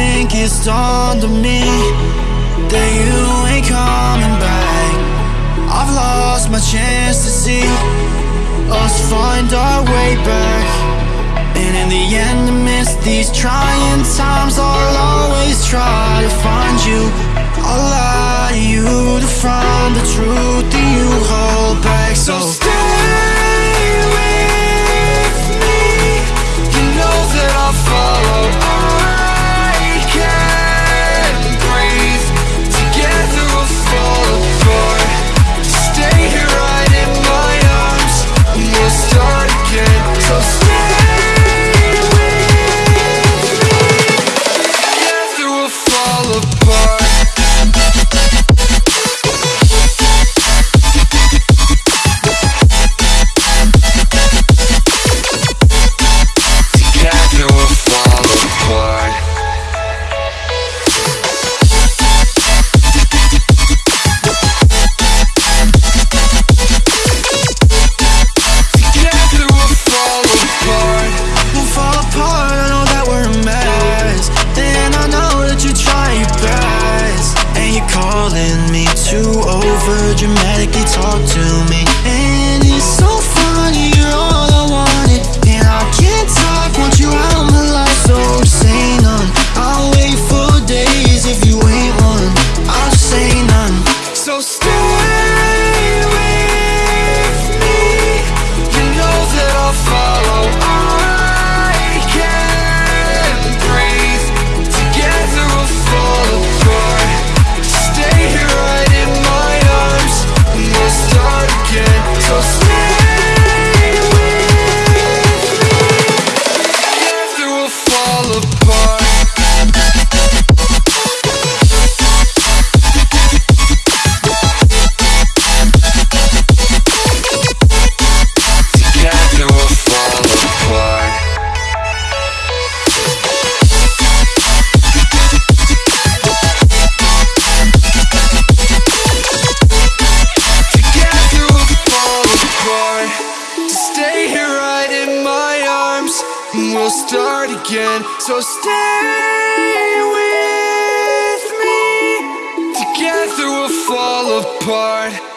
think it's dawned on me That you ain't coming back. I've lost my chance to see Us find our way back. And in the end amidst these trying times I'll always try to find you. I'll lie to you to find the truth that you hold you're me to over dramatically talk to me And it's so funny, you're all I wanted. And I can't talk, want you out of my life. So say none, I'll wait for days if you ain't one. I'll say none. So stay And we'll start again So stay with me. Together we'll fall apart